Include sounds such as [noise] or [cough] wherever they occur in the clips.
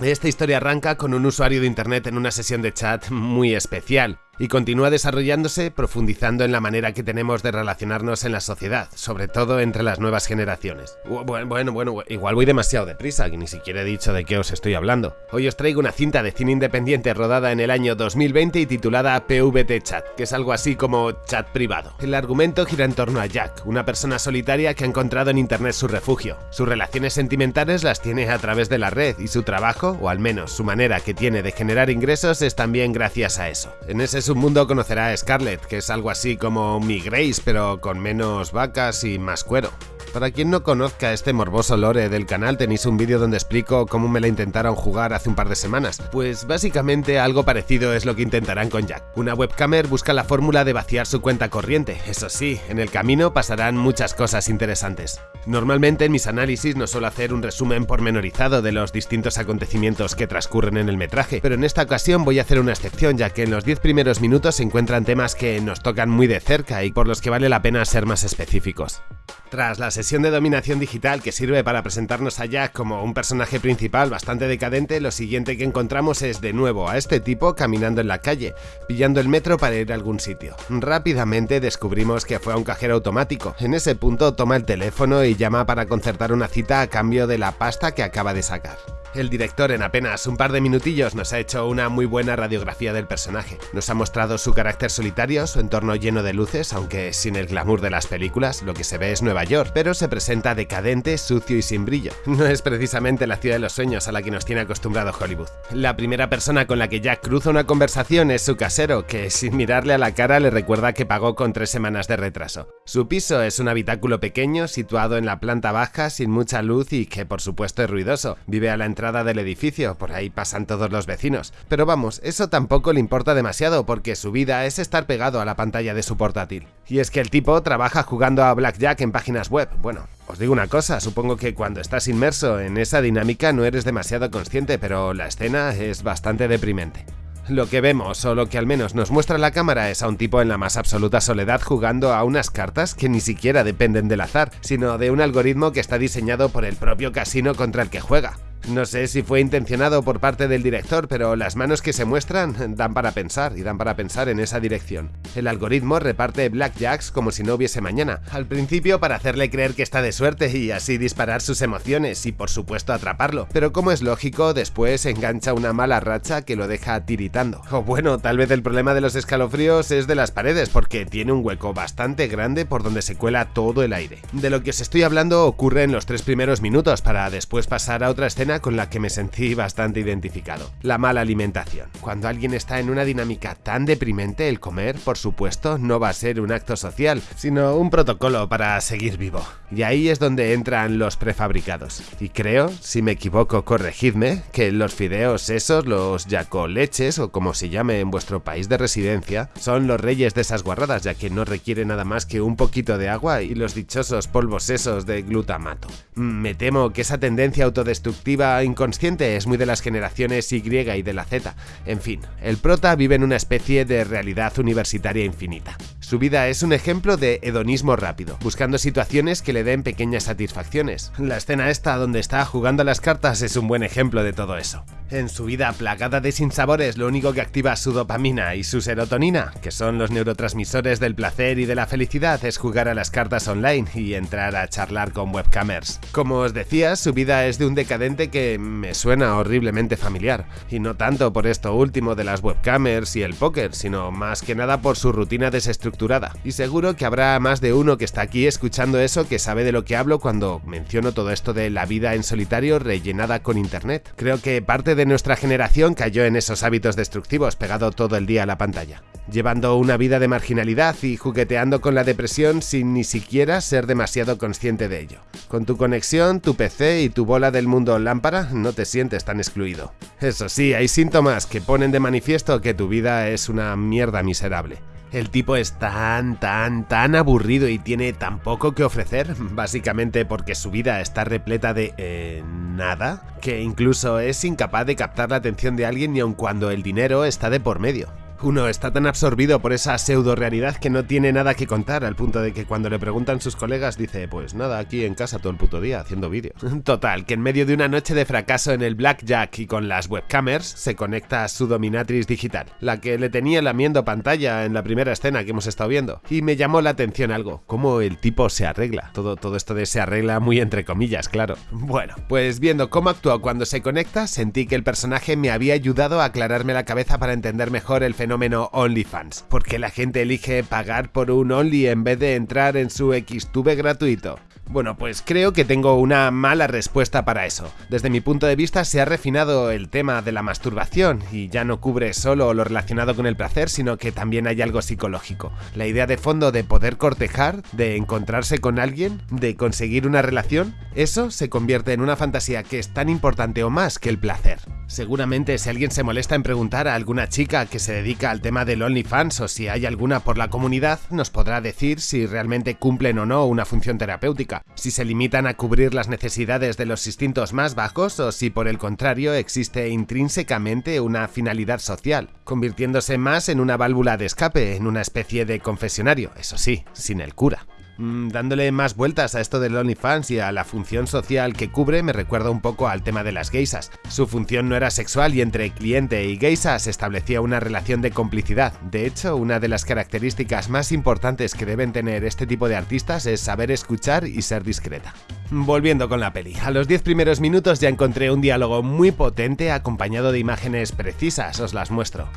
Esta historia arranca con un usuario de internet en una sesión de chat muy especial y continúa desarrollándose profundizando en la manera que tenemos de relacionarnos en la sociedad, sobre todo entre las nuevas generaciones. Bueno, bueno, igual voy demasiado deprisa, que ni siquiera he dicho de qué os estoy hablando. Hoy os traigo una cinta de cine independiente rodada en el año 2020 y titulada PVT Chat, que es algo así como chat privado. El argumento gira en torno a Jack, una persona solitaria que ha encontrado en internet su refugio. Sus relaciones sentimentales las tiene a través de la red y su trabajo, o al menos su manera que tiene de generar ingresos, es también gracias a eso. En ese un mundo conocerá a Scarlett, que es algo así como mi Grace, pero con menos vacas y más cuero. Para quien no conozca este morboso lore del canal tenéis un vídeo donde explico cómo me la intentaron jugar hace un par de semanas. Pues básicamente algo parecido es lo que intentarán con Jack. Una webcamer busca la fórmula de vaciar su cuenta corriente, eso sí, en el camino pasarán muchas cosas interesantes. Normalmente en mis análisis no suelo hacer un resumen pormenorizado de los distintos acontecimientos que transcurren en el metraje, pero en esta ocasión voy a hacer una excepción ya que en los 10 primeros minutos se encuentran temas que nos tocan muy de cerca y por los que vale la pena ser más específicos. Tras la sesión de dominación digital que sirve para presentarnos a Jack como un personaje principal bastante decadente, lo siguiente que encontramos es de nuevo a este tipo caminando en la calle, pillando el metro para ir a algún sitio. Rápidamente descubrimos que fue a un cajero automático. En ese punto toma el teléfono y llama para concertar una cita a cambio de la pasta que acaba de sacar. El director en apenas un par de minutillos nos ha hecho una muy buena radiografía del personaje. Nos ha mostrado su carácter solitario, su entorno lleno de luces, aunque sin el glamour de las películas, lo que se ve es Nueva York, pero se presenta decadente, sucio y sin brillo. [laughs] No es precisamente la ciudad de los sueños a la que nos tiene acostumbrado Hollywood. La primera persona con la que Jack cruza una conversación es su casero, que sin mirarle a la cara le recuerda que pagó con tres semanas de retraso. Su piso es un habitáculo pequeño situado en la planta baja sin mucha luz y que por supuesto es ruidoso. Vive a la entrada del edificio, por ahí pasan todos los vecinos. Pero vamos, eso tampoco le importa demasiado porque su vida es estar pegado a la pantalla de su portátil. Y es que el tipo trabaja jugando a Blackjack en páginas web. Bueno, os digo una cosa, supongo que cuando estás inmerso en esa dinámica no eres demasiado consciente, pero la escena es bastante deprimente. Lo que vemos, o lo que al menos nos muestra la cámara, es a un tipo en la más absoluta soledad jugando a unas cartas que ni siquiera dependen del azar, sino de un algoritmo que está diseñado por el propio casino contra el que juega. No sé si fue intencionado por parte del director, pero las manos que se muestran dan para pensar y dan para pensar en esa dirección. El algoritmo reparte blackjacks como si no hubiese mañana, al principio para hacerle creer que está de suerte y así disparar sus emociones y por supuesto atraparlo, pero como es lógico, después engancha una mala racha que lo deja tiritando. O bueno, tal vez el problema de los escalofríos es de las paredes, porque tiene un hueco bastante grande por donde se cuela todo el aire. De lo que os estoy hablando ocurre en los tres primeros minutos, para después pasar a otra escena con la que me sentí bastante identificado. La mala alimentación. Cuando alguien está en una dinámica tan deprimente, el comer, por supuesto, no va a ser un acto social, sino un protocolo para seguir vivo. Y ahí es donde entran los prefabricados. Y creo, si me equivoco corregidme, que los fideos esos, los yacoleches o como se llame en vuestro país de residencia, son los reyes de esas guarradas ya que no requiere nada más que un poquito de agua y los dichosos polvos esos de glutamato. Me temo que esa tendencia autodestructiva inconsciente es muy de las generaciones Y y de la Z. En fin, el prota vive en una especie de realidad universitaria infinita. Su vida es un ejemplo de hedonismo rápido, buscando situaciones que le den pequeñas satisfacciones. La escena esta donde está jugando a las cartas es un buen ejemplo de todo eso. En su vida plagada de sinsabores, lo único que activa su dopamina y su serotonina, que son los neurotransmisores del placer y de la felicidad, es jugar a las cartas online y entrar a charlar con webcamers. Como os decía, su vida es de un decadente que me suena horriblemente familiar, y no tanto por esto último de las webcamers y el póker, sino más que nada por su rutina desestructurada. Y seguro que habrá más de uno que está aquí escuchando eso que sabe de lo que hablo cuando menciono todo esto de la vida en solitario rellenada con internet. Creo que parte de nuestra generación cayó en esos hábitos destructivos pegado todo el día a la pantalla, llevando una vida de marginalidad y jugueteando con la depresión sin ni siquiera ser demasiado consciente de ello. Con tu conexión, tu PC y tu bola del mundo lámpara no te sientes tan excluido. Eso sí, hay síntomas que ponen de manifiesto que tu vida es una mierda miserable. El tipo es tan, tan, tan aburrido y tiene tan poco que ofrecer, básicamente porque su vida está repleta de... Eh, nada, que incluso es incapaz de captar la atención de alguien ni aun cuando el dinero está de por medio. Uno está tan absorbido por esa pseudo realidad que no tiene nada que contar, al punto de que cuando le preguntan sus colegas dice, pues nada, aquí en casa todo el puto día haciendo vídeos. [laughs] Total, que en medio de una noche de fracaso en el blackjack y con las webcamers, se conecta a su dominatrix digital, la que le tenía lamiendo pantalla en la primera escena que hemos estado viendo. Y me llamó la atención algo, cómo el tipo se arregla. Todo, todo esto de se arregla muy entre comillas, claro. [laughs] Bueno, pues viendo cómo actuó cuando se conecta, sentí que el personaje me había ayudado a aclararme la cabeza para entender mejor el fenómeno fenómeno OnlyFans. ¿Por qué la gente elige pagar por un Only en vez de entrar en su Xtube gratuito? Bueno, pues creo que tengo una mala respuesta para eso. Desde mi punto de vista se ha refinado el tema de la masturbación y ya no cubre solo lo relacionado con el placer, sino que también hay algo psicológico. La idea de fondo de poder cortejar, de encontrarse con alguien, de conseguir una relación, eso se convierte en una fantasía que es tan importante o más que el placer. Seguramente si alguien se molesta en preguntar a alguna chica que se dedica al tema del OnlyFans o si hay alguna por la comunidad, nos podrá decir si realmente cumplen o no una función terapéutica, si se limitan a cubrir las necesidades de los instintos más bajos o si por el contrario existe intrínsecamente una finalidad social, convirtiéndose más en una válvula de escape, en una especie de confesionario, eso sí, sin el cura. Mm, dándole más vueltas a esto del OnlyFans y a la función social que cubre me recuerda un poco al tema de las geisas. Su función no era sexual y entre cliente y geisa se establecía una relación de complicidad. De hecho, una de las características más importantes que deben tener este tipo de artistas es saber escuchar y ser discreta. Volviendo con la peli, a los 10 primeros minutos ya encontré un diálogo muy potente acompañado de imágenes precisas, os las muestro.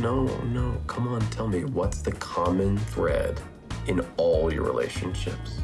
No, no, come on, tell me, what's the common thread? In all your relationships.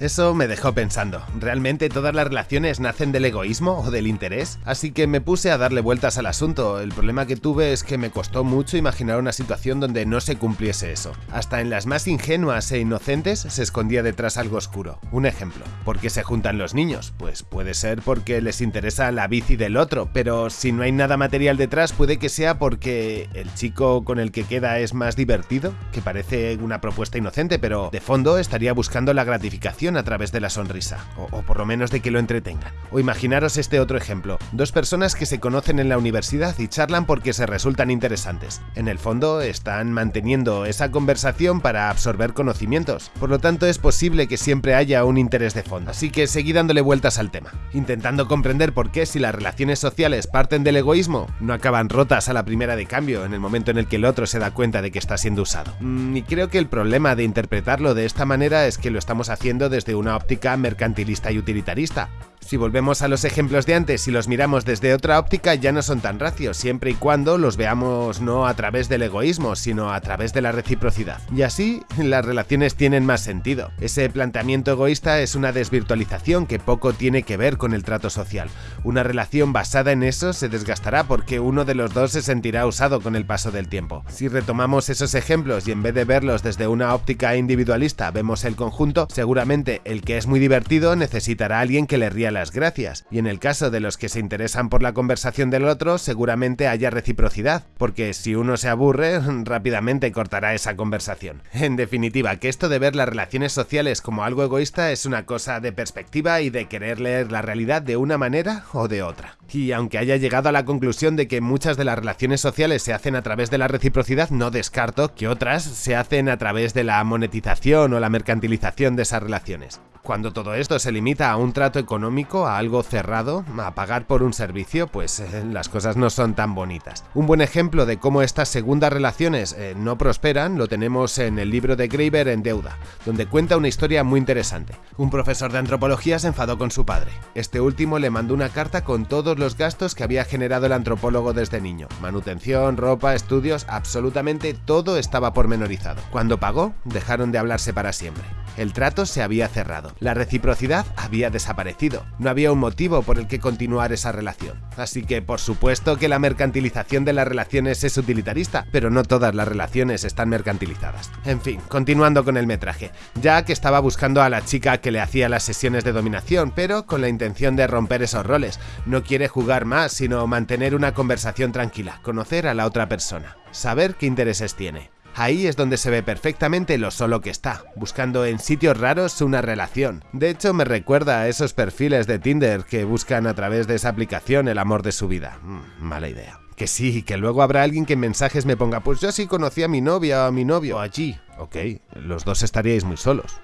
Eso me dejó pensando, ¿realmente todas las relaciones nacen del egoísmo o del interés? Así que me puse a darle vueltas al asunto, el problema que tuve es que me costó mucho imaginar una situación donde no se cumpliese eso. Hasta en las más ingenuas e inocentes se escondía detrás algo oscuro. Un ejemplo, ¿por qué se juntan los niños? Pues puede ser porque les interesa la bici del otro, pero si no hay nada material detrás puede que sea porque el chico con el que queda es más divertido, que parece una propuesta inocente, pero de fondo estaría buscando la gratificación a través de la sonrisa, o, por lo menos de que lo entretengan. O imaginaros este otro ejemplo, dos personas que se conocen en la universidad y charlan porque se resultan interesantes. En el fondo están manteniendo esa conversación para absorber conocimientos, por lo tanto es posible que siempre haya un interés de fondo. Así que seguí dándole vueltas al tema, intentando comprender por qué si las relaciones sociales parten del egoísmo, no acaban rotas a la primera de cambio en el momento en el que el otro se da cuenta de que está siendo usado. Mm, y creo que el problema de interpretarlo de esta manera es que lo estamos haciendo desde una óptica mercantilista y utilitarista. Si volvemos a los ejemplos de antes y los miramos desde otra óptica ya no son tan racios, siempre y cuando los veamos no a través del egoísmo, sino a través de la reciprocidad. Y así, las relaciones tienen más sentido. Ese planteamiento egoísta es una desvirtualización que poco tiene que ver con el trato social. Una relación basada en eso se desgastará porque uno de los dos se sentirá usado con el paso del tiempo. Si retomamos esos ejemplos y en vez de verlos desde una óptica individualista vemos el conjunto, seguramente el que es muy divertido necesitará a alguien que le ría las gracias, y en el caso de los que se interesan por la conversación del otro, seguramente haya reciprocidad, porque si uno se aburre, [laughs] rápidamente cortará esa conversación. En definitiva, que esto de ver las relaciones sociales como algo egoísta es una cosa de perspectiva y de querer leer la realidad de una manera o de otra. Y aunque haya llegado a la conclusión de que muchas de las relaciones sociales se hacen a través de la reciprocidad, no descarto que otras se hacen a través de la monetización o la mercantilización de esas relaciones. Cuando todo esto se limita a un trato económico, a algo cerrado, a pagar por un servicio, pues eh, las cosas no son tan bonitas. Un buen ejemplo de cómo estas segundas relaciones eh, no prosperan lo tenemos en el libro de Graeber en Deuda, donde cuenta una historia muy interesante. Un profesor de antropología se enfadó con su padre. Este último le mandó una carta con todos los gastos que había generado el antropólogo desde niño. Manutención, ropa, estudios, absolutamente todo estaba pormenorizado. Cuando pagó, dejaron de hablarse para siempre. El trato se había cerrado. La reciprocidad había desaparecido. No había un motivo por el que continuar esa relación. Así que por supuesto que la mercantilización de las relaciones es utilitarista, pero no todas las relaciones están mercantilizadas. En fin, continuando con el metraje. Jack estaba buscando a la chica que le hacía las sesiones de dominación, pero con la intención de romper esos roles. No quiere jugar más, sino mantener una conversación tranquila, conocer a la otra persona, saber qué intereses tiene. Ahí es donde se ve perfectamente lo solo que está, buscando en sitios raros una relación. De hecho, me recuerda a esos perfiles de Tinder que buscan a través de esa aplicación el amor de su vida. Mm, mala idea. Que sí, que luego habrá alguien que en mensajes me ponga, pues yo sí conocí a mi novia o a mi novio allí. Ok, los dos estaríais muy solos.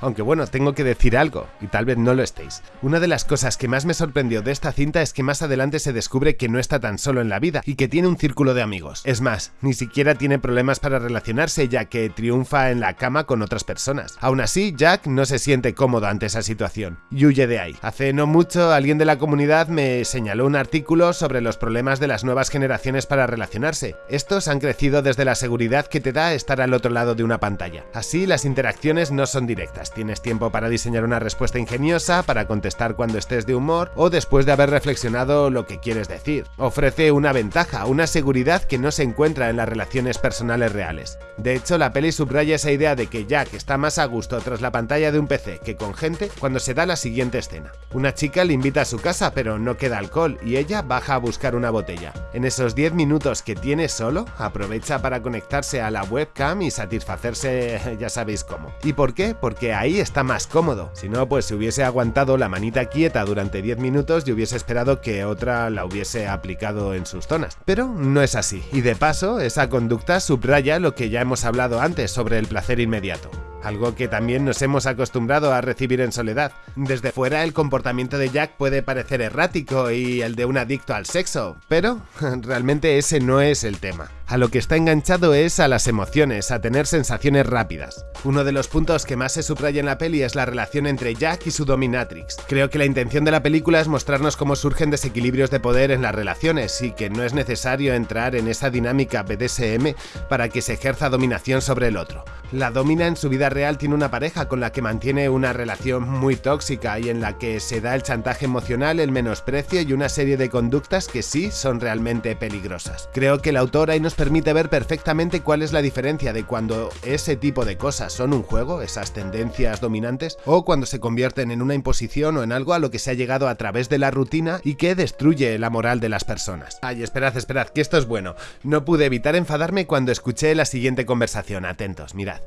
Aunque bueno, tengo que decir algo, y tal vez no lo estéis. Una de las cosas que más me sorprendió de esta cinta es que más adelante se descubre que no está tan solo en la vida y que tiene un círculo de amigos. Es más, ni siquiera tiene problemas para relacionarse ya que triunfa en la cama con otras personas. Aún así, Jack no se siente cómodo ante esa situación y huye de ahí. Hace no mucho alguien de la comunidad me señaló un artículo sobre los problemas de las nuevas generaciones para relacionarse. Estos han crecido desde la seguridad que te da estar al otro lado de una pantalla. Así las interacciones no son directas Tienes tiempo para diseñar una respuesta ingeniosa, para contestar cuando estés de humor o después de haber reflexionado lo que quieres decir. Ofrece una ventaja, una seguridad que no se encuentra en las relaciones personales reales. De hecho, la peli subraya esa idea de que Jack está más a gusto tras la pantalla de un PC que con gente cuando se da la siguiente escena. Una chica le invita a su casa pero no queda alcohol y ella baja a buscar una botella. En esos 10 minutos que tiene solo, aprovecha para conectarse a la webcam y satisfacerse [laughs] ya sabéis cómo. ¿Y por qué? Porque ahí está más cómodo. Si no, pues si hubiese aguantado la manita quieta durante 10 minutos y hubiese esperado que otra la hubiese aplicado en sus zonas. Pero no es así. Y de paso, esa conducta subraya lo que ya hemos hablado antes sobre el placer inmediato algo que también nos hemos acostumbrado a recibir en soledad. Desde fuera el comportamiento de Jack puede parecer errático y el de un adicto al sexo, pero [laughs] realmente ese no es el tema. A lo que está enganchado es a las emociones, a tener sensaciones rápidas. Uno de los puntos que más se subraya en la peli es la relación entre Jack y su dominatrix. Creo que la intención de la película es mostrarnos cómo surgen desequilibrios de poder en las relaciones y que no es necesario entrar en esa dinámica BDSM para que se ejerza dominación sobre el otro. La domina en su vida real tiene una pareja con la que mantiene una relación muy tóxica y en la que se da el chantaje emocional, el menosprecio y una serie de conductas que sí son realmente peligrosas. Creo que la autora ahí nos permite ver perfectamente cuál es la diferencia de cuando ese tipo de cosas son un juego, esas tendencias dominantes, o cuando se convierten en una imposición o en algo a lo que se ha llegado a través de la rutina y que destruye la moral de las personas. Ay, esperad, esperad, que esto es bueno. No pude evitar enfadarme cuando escuché la siguiente conversación. Atentos, mirad.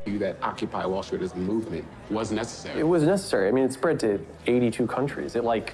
That Occupy Wall Street as a movement was necessary. It was necessary. I mean, it spread to 82 countries. It like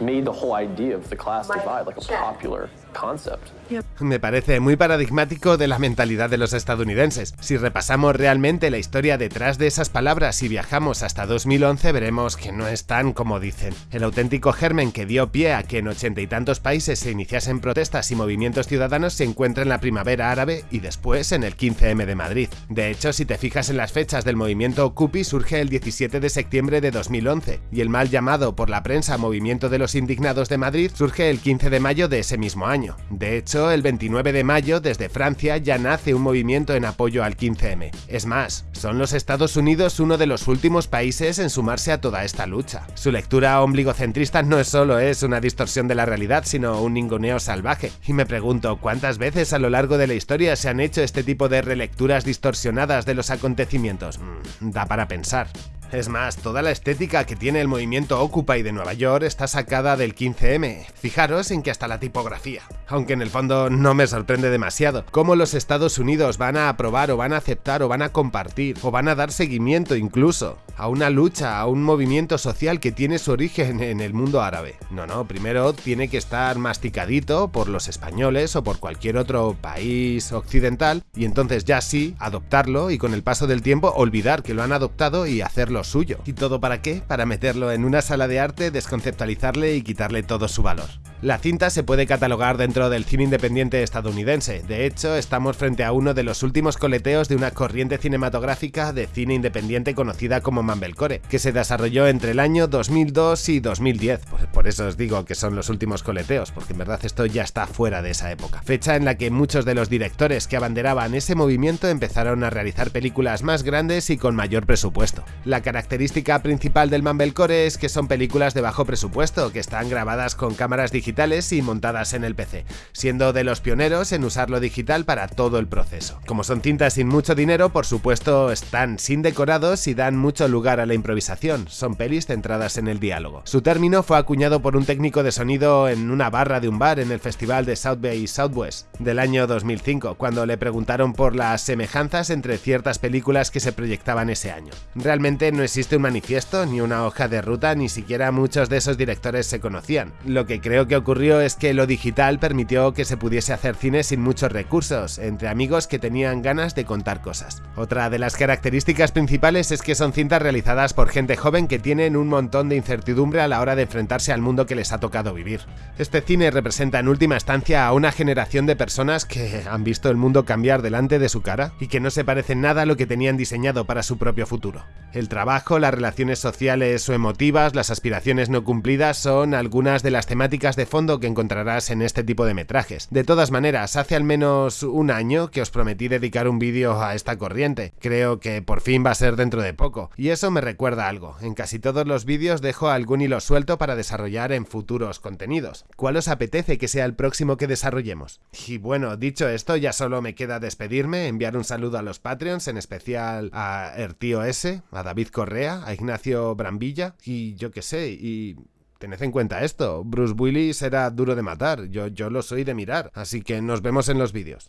made the whole idea of the class divide like a popular concept. Me parece muy paradigmático de la mentalidad de los estadounidenses. Si repasamos realmente la historia detrás de esas palabras y viajamos hasta 2011 veremos que no es tan como dicen. El auténtico germen que dio pie a que en ochenta y tantos países se iniciasen protestas y movimientos ciudadanos se encuentra en la primavera árabe y después en el 15M de Madrid. De hecho, si te fijas en las fechas del movimiento Occupy surge el 17 de septiembre de 2011 y el mal llamado por la prensa Movimiento de los Indignados de Madrid surge el 15 de mayo de ese mismo año. De hecho, el 29 de mayo, desde Francia, ya nace un movimiento en apoyo al 15M. Es más, son los Estados Unidos uno de los últimos países en sumarse a toda esta lucha. Su lectura ombligocentrista no es solo es una distorsión de la realidad, sino un ninguneo salvaje. Y me pregunto, ¿cuántas veces a lo largo de la historia se han hecho este tipo de relecturas distorsionadas de los acontecimientos? Mm, da para pensar. Es más, toda la estética que tiene el movimiento Occupy de Nueva York está sacada del 15M. Fijaros en que hasta la tipografía. Aunque en el fondo no me sorprende demasiado. Cómo los Estados Unidos van a aprobar o van a aceptar o van a compartir o van a dar seguimiento incluso a una lucha, a un movimiento social que tiene su origen en el mundo árabe. No, no, primero tiene que estar masticadito por los españoles o por cualquier otro país occidental y entonces ya sí adoptarlo y con el paso del tiempo olvidar que lo han adoptado y hacerlo suyo. ¿Y todo para qué? Para meterlo en una sala de arte, desconceptualizarle y quitarle todo su valor. La cinta se puede catalogar dentro del cine independiente estadounidense. De hecho, estamos frente a uno de los últimos coleteos de una corriente cinematográfica de cine independiente conocida como Mumblecore, que se desarrolló entre el año 2002 y 2010. Pues por eso os digo que son los últimos coleteos, porque en verdad esto ya está fuera de esa época. Fecha en la que muchos de los directores que abanderaban ese movimiento empezaron a realizar películas más grandes y con mayor presupuesto. La característica principal del Mumblecore es que son películas de bajo presupuesto, que están grabadas con cámaras digitales y montadas en el PC, siendo de los pioneros en usarlo digital para todo el proceso. Como son cintas sin mucho dinero, por supuesto están sin decorados y dan mucho lugar a la improvisación, son pelis centradas en el diálogo. Su término fue acuñado por un técnico de sonido en una barra de un bar en el festival de South Bay Southwest del año 2005, cuando le preguntaron por las semejanzas entre ciertas películas que se proyectaban ese año. Realmente no existe un manifiesto, ni una hoja de ruta, ni siquiera muchos de esos directores se conocían. Lo que creo que ocurrió es que lo digital permitió que se pudiese hacer cine sin muchos recursos, entre amigos que tenían ganas de contar cosas. Otra de las características principales es que son cintas realizadas por gente joven que tienen un montón de incertidumbre a la hora de enfrentarse al mundo que les ha tocado vivir. Este cine representa en última instancia a una generación de personas que han visto el mundo cambiar delante de su cara y que no se parecen nada a lo que tenían diseñado para su propio futuro. El trabajo, las relaciones sociales o emotivas, las aspiraciones no cumplidas son algunas de las temáticas fondo que encontrarás en este tipo de metrajes. De todas maneras, hace al menos un año que os prometí dedicar un vídeo a esta corriente. Creo que por fin va a ser dentro de poco. Y eso me recuerda algo. En casi todos los vídeos dejo algún hilo suelto para desarrollar en futuros contenidos. ¿Cuál os apetece que sea el próximo que desarrollemos? Y bueno, dicho esto, ya solo me queda despedirme, enviar un saludo a los Patreons, en especial a Ertío S, a David Correa, a Ignacio Brambilla y yo qué sé, y Tened en cuenta esto, Bruce Willis era duro de matar, yo, yo lo soy de mirar, así que nos vemos en los vídeos.